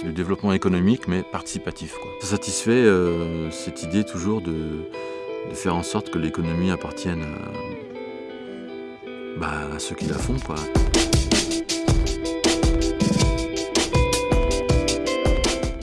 C'est du développement économique, mais participatif. Ça satisfait euh, cette idée toujours de, faire en sorte que l'économie appartienne à, bah, à, ceux qui la font. Quoi.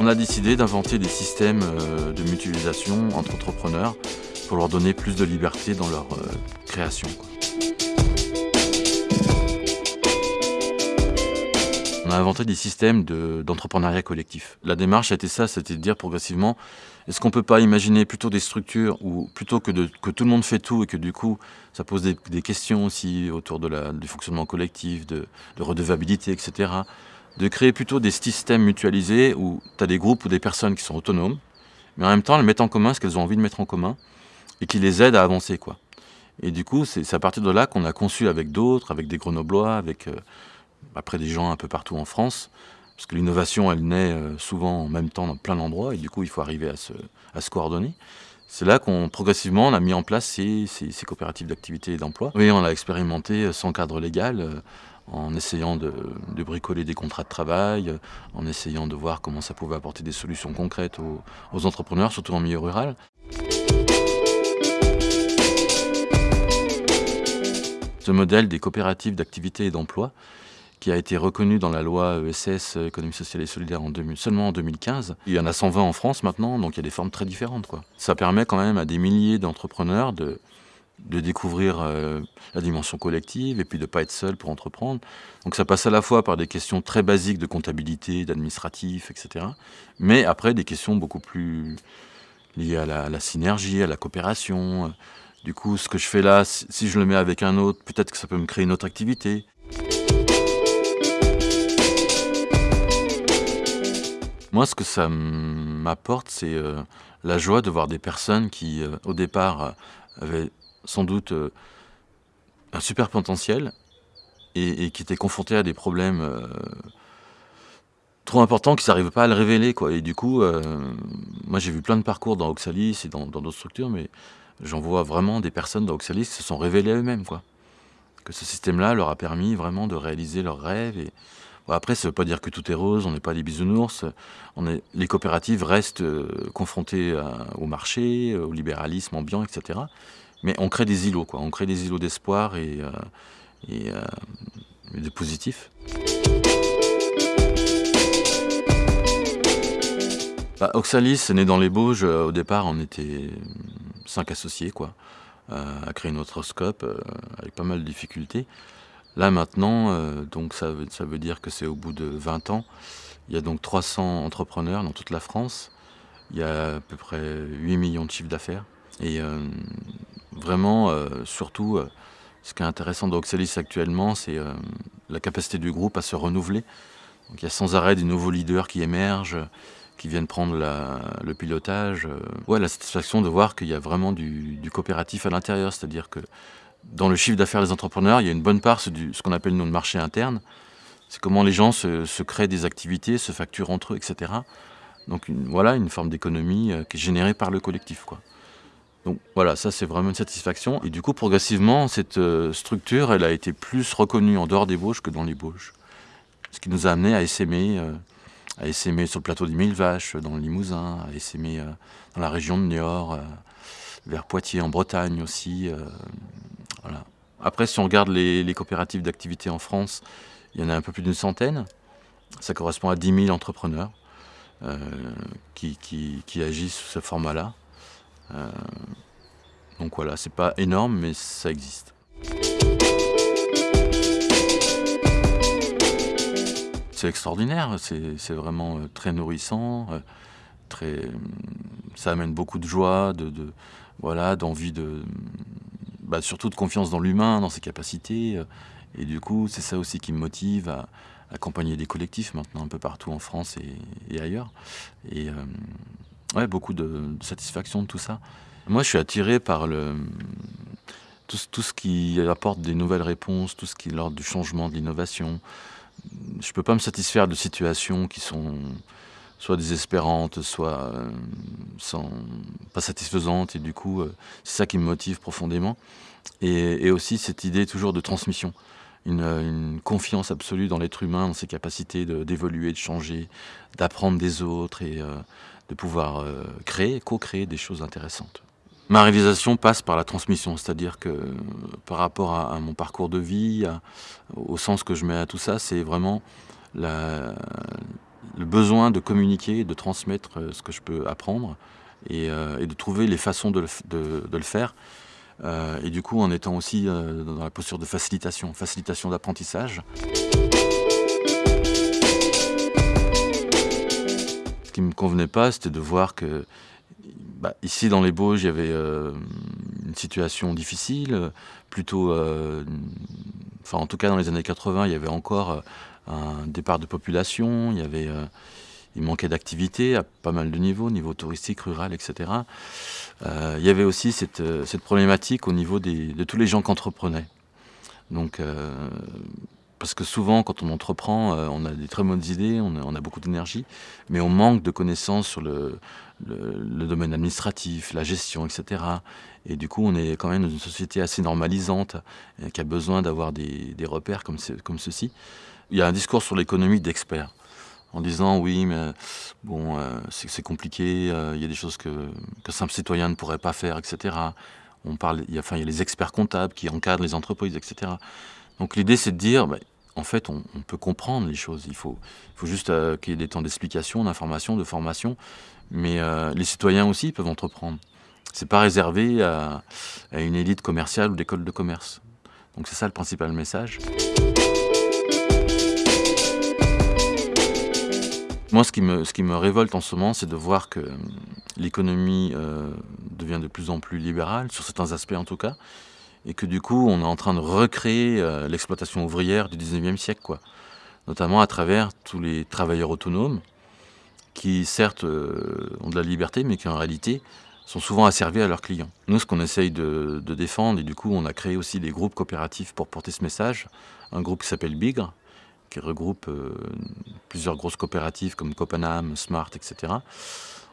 On a décidé d'inventer des systèmes euh, de mutualisation entre entrepreneurs pour leur donner plus de liberté dans leur euh, création. On a inventé des systèmes d'entrepreneuriat collectif. La démarche a été ça, c'était de dire progressivement, est-ce qu'on ne peut pas imaginer plutôt des structures où plutôt que, que tout le monde fait tout et que du coup ça pose des, questions aussi autour de la, du fonctionnement collectif, de, de redevabilité, etc. De créer plutôt des systèmes mutualisés où tu as des groupes ou des personnes qui sont autonomes, mais en même temps elles mettent en commun ce qu'elles ont envie de mettre en commun et qui les aident à avancer. quoi. Et du coup, c'est à partir de là qu'on a conçu avec d'autres, avec des grenoblois, avec... Euh, après des gens un peu partout en France, parce que l'innovation, elle naît euh, souvent en même temps dans plein d'endroits, et du coup, il faut arriver à se, coordonner. C'est là qu'on, progressivement, on a mis en place ces, coopératives d'activité et d'emploi. Oui, on l'a expérimenté euh, sans cadre légal, euh, en essayant de, de, bricoler des contrats de travail, en essayant de voir comment ça pouvait apporter des solutions concrètes aux, aux entrepreneurs, surtout en milieu rural. Ce modèle des coopératives d'activité et d'emploi, qui a été reconnu dans la loi ESS, économie sociale et solidaire, en 2000, seulement en 2015. Il y en a 120 en France maintenant, donc il y a des formes très différentes. Ça permet quand même à des milliers d'entrepreneurs de, découvrir euh, la dimension collective et puis de ne pas être seul pour entreprendre. Donc ça passe à la fois par des questions très basiques de comptabilité, d'administratif, etc. Mais après des questions beaucoup plus liées à la synergie, à la coopération. Du coup, ce que je fais là, si je le mets avec un autre, peut-être que ça peut me créer une autre activité. Moi, ce que ça m'apporte, c'est euh, la joie de voir des personnes qui, euh, au départ, euh, avaient sans doute un super potentiel et, qui étaient confrontées à des problèmes trop importants qu'ils n'arrivaient pas à le révéler. Quoi. Et du coup, moi, j'ai vu plein de parcours dans Oxalis et dans d'autres structures, mais j'en vois vraiment des personnes dans Oxalis qui se sont révélées eux-mêmes. Que ce système-là leur a permis vraiment de réaliser leurs rêves et, après, ça ne veut pas dire que tout est rose, on n'est pas des bisounours. Les coopératives restent euh, confrontées au marché, au libéralisme ambiant, etc. Mais on crée des îlots, quoi. On crée des îlots d'espoir et, euh, euh, de positifs. Bah, Oxalis, né dans les Bauges, euh, au départ, on était cinq associés, quoi, euh, à créer notre scope, euh, avec pas mal de difficultés. Là maintenant, euh, donc ça ça veut dire que c'est au bout de 20 ans, il y a donc 300 entrepreneurs dans toute la France, il y a à peu près 8 millions de chiffres d'affaires. Et euh, vraiment, euh, surtout, ce qui est intéressant d'Oxalis actuellement, c'est la capacité du groupe à se renouveler. Donc il y a sans arrêt des nouveaux leaders qui émergent, qui viennent prendre le pilotage. Ouais, la satisfaction de voir qu'il y a vraiment du, du coopératif à l'intérieur, c'est-à-dire que dans le chiffre d'affaires des entrepreneurs, il y a une bonne part, c'est ce qu'on appelle nous le marché interne. C'est comment les gens se, créent des activités, se facturent entre eux, etc. Donc voilà une forme d'économie euh, qui est générée par le collectif. Quoi. Donc voilà, ça c'est vraiment une satisfaction. Et du coup, progressivement, cette euh, structure, elle a été plus reconnue en dehors des Bauges que dans les Bauges. Ce qui nous a amené à essaimer, euh, à essaimer sur le plateau des Mille Vaches, dans le Limousin, à essaimer dans la région de Niort, vers Poitiers, en Bretagne aussi. Après, si on regarde les, coopératives d'activité en France, il y en a un peu plus d'une centaine. Ça correspond à 10 000 entrepreneurs euh, qui, agissent sous ce format-là. Euh, donc voilà, c'est pas énorme, mais ça existe. C'est extraordinaire, c'est vraiment euh, très nourrissant, très, ça amène beaucoup de joie, de voilà, d'envie de, bah, surtout de confiance dans l'humain, dans ses capacités. Et du coup, c'est ça aussi qui me motive à accompagner des collectifs maintenant un peu partout en France et, ailleurs. Et euh, ouais, beaucoup de, de, satisfaction de tout ça. Moi, je suis attiré par le, tout, tout, ce qui apporte des nouvelles réponses, tout ce qui est l'ordre du changement, de l'innovation. Je ne peux pas me satisfaire de situations qui sont soit désespérantes, soit euh, sans, pas satisfaisantes. Et du coup, euh, c'est ça qui me motive profondément. Et, aussi cette idée toujours de transmission. une, une confiance absolue dans l'être humain, dans ses capacités d'évoluer, de, changer, d'apprendre des autres et de pouvoir créer, co-créer des choses intéressantes. Ma réalisation passe par la transmission, c'est-à-dire que par rapport à, mon parcours de vie, au sens que je mets à tout ça, c'est vraiment le besoin de communiquer, de transmettre euh, ce que je peux apprendre et, euh, de trouver les façons de le, faire. Euh, et du coup, en étant aussi dans la posture de facilitation, facilitation d'apprentissage. Ce qui ne me convenait pas, c'était de voir que bah, ici, dans les Bauges, il y avait une situation difficile, plutôt... Enfin, en tout cas, dans les années 80, il y avait encore un départ de population, il y avait... il manquait d'activité à pas mal de niveaux, niveau touristique, rural, etc. il y avait aussi cette, cette problématique au niveau des, de tous les gens qui entreprenaient. Donc, parce que souvent, quand on entreprend, euh, on a des très bonnes idées, on a, beaucoup d'énergie, mais on manque de connaissances sur le, domaine administratif, la gestion, etc. Et du coup, on est quand même dans une société assez normalisante, euh, qui a besoin d'avoir des, repères comme, comme ceci. Il y a un discours sur l'économie d'experts, en disant oui, mais bon, euh, c'est compliqué, il y a des choses que, simple citoyen ne pourrait pas faire, etc. On parle, il y a, enfin, il y a les experts comptables qui encadrent les entreprises, etc. Donc l'idée, c'est de dire, bah, en fait, on, peut comprendre les choses. Il faut, juste euh, qu'il y ait des temps d'explication, d'information, de formation. Mais euh, les citoyens aussi peuvent entreprendre. C'est pas réservé à, une élite commerciale ou d'école de commerce. Donc c'est ça le principal message. Moi, ce qui me, révolte en ce moment, c'est de voir que euh, l'économie devient de plus en plus libérale, sur certains aspects en tout cas, et que du coup on est en train de recréer euh, l'exploitation ouvrière du 19e siècle, quoi. notamment à travers tous les travailleurs autonomes qui certes euh, ont de la liberté mais qui en réalité sont souvent asservis à leurs clients. Nous ce qu'on essaye de, défendre et du coup on a créé aussi des groupes coopératifs pour porter ce message, un groupe qui s'appelle Bigre qui regroupe euh, plusieurs grosses coopératives comme Copenhague, Smart, etc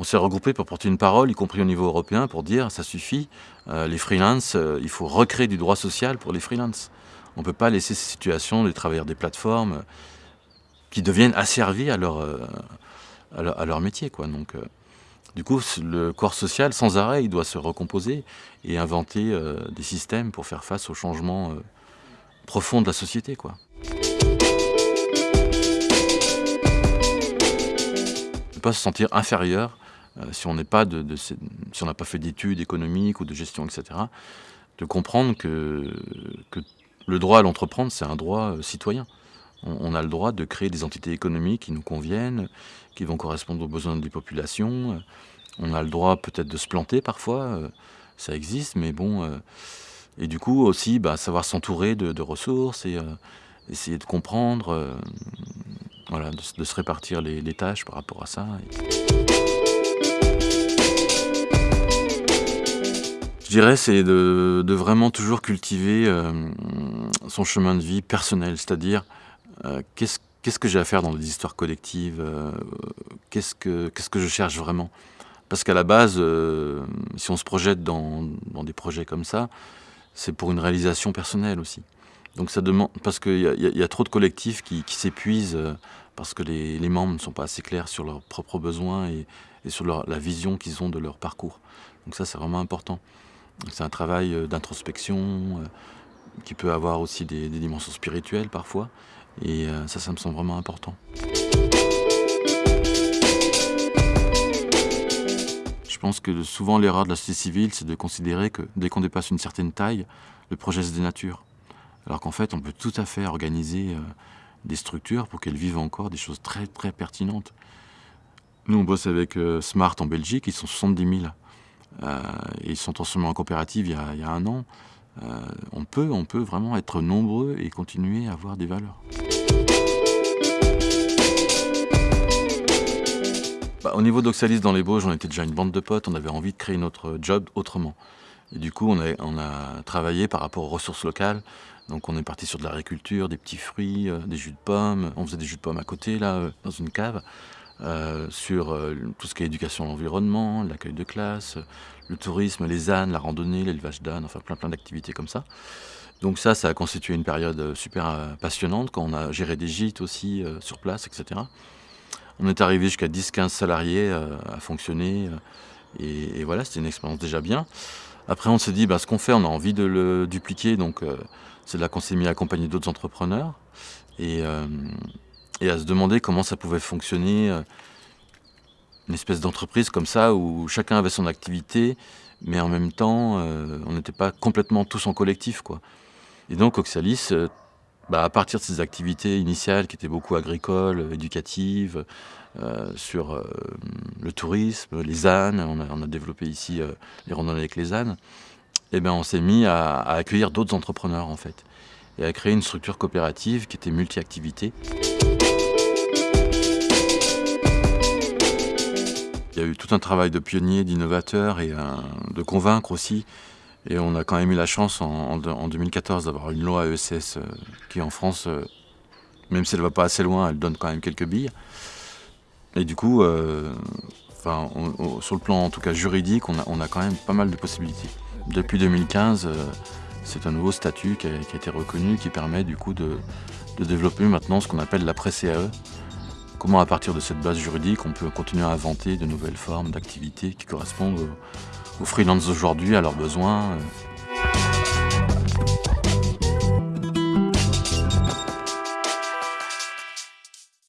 on s'est regroupé pour porter une parole, y compris au niveau européen, pour dire ça suffit, euh, les freelances, euh, il faut recréer du droit social pour les freelances. On ne peut pas laisser ces situations des travailleurs des plateformes qui deviennent asservis à leur, à leur, métier. Donc, du coup, le corps social, sans arrêt, doit se recomposer et inventer des systèmes pour faire face aux changements profonds de la société. Ne pas se sentir inférieur euh, si on n'est pas si n'a pas fait d'études économiques ou de gestion, etc., de comprendre que, que le droit à l'entreprendre, c'est un droit euh, citoyen. On, a le droit de créer des entités économiques qui nous conviennent, qui vont correspondre aux besoins des populations. Euh, on a le droit peut-être de se planter parfois, ça existe, mais bon. et du coup aussi, bah, savoir s'entourer de, ressources et essayer de comprendre, voilà, de, se répartir les, tâches par rapport à ça. Je dirais, c'est de, vraiment toujours cultiver euh, son chemin de vie personnel, c'est-à-dire euh, qu'est-ce que j'ai à faire dans les histoires collectives, euh, qu'est-ce que je cherche vraiment? Parce qu'à la base, si on se projette dans, des projets comme ça, c'est pour une réalisation personnelle aussi. Donc ça demande, parce qu'il y, a trop de collectifs qui, s'épuisent parce que les, membres ne sont pas assez clairs sur leurs propres besoins et, sur la vision qu'ils ont de leur parcours. Donc ça, c'est vraiment important. C'est un travail euh, d'introspection euh, qui peut avoir aussi des, dimensions spirituelles parfois. Et euh, ça, ça me semble vraiment important. Je pense que souvent l'erreur de la société civile, c'est de considérer que dès qu'on dépasse une certaine taille, le projet se dénature. Alors qu'en fait, on peut tout à fait organiser des structures pour qu'elles vivent encore des choses très très pertinentes. Nous, on bosse avec Smart en Belgique, ils sont 70 000. Euh, ils sont en coopérative il y a, un an. Euh, on, peut, on peut vraiment être nombreux et continuer à avoir des valeurs. Bah, au niveau d'Oxalis dans les Bauges, on était déjà une bande de potes, on avait envie de créer notre job autrement. Du coup, a, on a travaillé par rapport aux ressources locales. Donc on est parti sur de l'agriculture, des petits fruits, euh, des jus de pommes. On faisait des jus de pommes à côté, là, dans une cave. Euh, sur euh, tout ce qui est éducation à l'environnement, l'accueil de classe, le tourisme, les ânes, la randonnée, l'élevage d'ânes, enfin plein plein d'activités comme ça. Donc ça, ça a constitué une période super passionnante quand on a géré des gîtes aussi sur place, etc. On est arrivé jusqu'à 10-15 salariés à fonctionner et, voilà, c'était une expérience déjà bien. Après, on s'est dit, bah, ce qu'on fait, on a envie de le dupliquer, donc c'est là qu'on s'est mis à accompagner d'autres entrepreneurs et, et, à se demander comment ça pouvait fonctionner une espèce d'entreprise comme ça où chacun avait son activité, mais en même temps, on n'était pas complètement tous en collectif. Et donc Oxalis, euh, bah, à partir de ses activités initiales qui étaient beaucoup agricoles, éducatives, euh, sur euh, le tourisme, les ânes, on a, développé ici les randonnées avec les ânes, eh ben on s'est mis à, accueillir d'autres entrepreneurs en fait, et à créer une structure coopérative qui était multi-activité. Il y a eu tout un travail de pionnier, d'innovateur et de convaincre aussi et on a quand même eu la chance en, 2014 d'avoir une loi ESS euh, qui en France, euh, même si elle ne va pas assez loin, elle donne quand même quelques billes. Et du coup, euh, sur le plan en tout cas juridique, on a, quand même pas mal de possibilités. Depuis 2015, c'est un nouveau statut qui a, été reconnu qui permet du coup de, développer maintenant ce qu'on appelle l'après-CAE. Comment à partir de cette base juridique, on peut continuer à inventer de nouvelles formes d'activités qui correspondent aux freelances d'aujourd'hui, à leurs besoins. Euh,